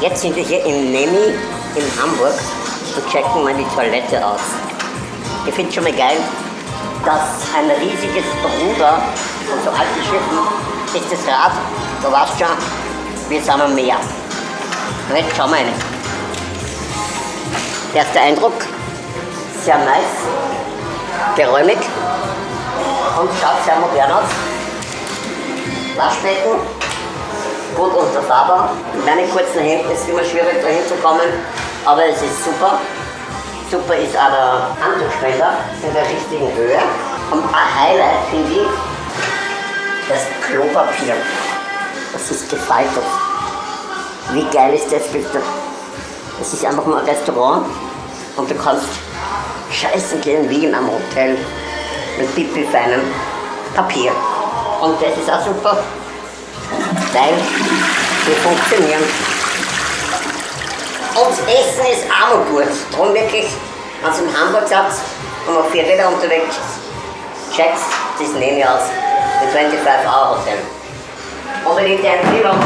Jetzt sind wir hier im Nemi in Hamburg und checken mal die Toilette aus. Ich finde schon mal geil, dass ein riesiges Ruder von so alten Schiffen ist das Rad, du weißt schon, wir sind am Meer. Und jetzt schauen wir rein. Erster Eindruck, sehr nice, geräumig und schaut sehr modern aus. Waschbecken, gut unterfahrbar. Mit meinen kurzen Händen ist immer schwierig da hinzukommen, aber es ist super. Super ist auch der Handtuchspender in der richtigen Höhe. Und ein Highlight finde ich das Klopapier. Das ist gefaltet. Wie geil ist das bitte? Es ist einfach nur ein Restaurant und du kannst scheißen gehen wie in einem Hotel mit pipi feinem Papier. Und das ist auch super, weil wir funktionieren. Und Essen ist auch noch gut. Darum wirklich, wenn ihr in Hamburg seid und auf Vierräder unterwegs checkt das ich aus. Mit 25 Euro Hotel. Unbedingt eine Empfehlung.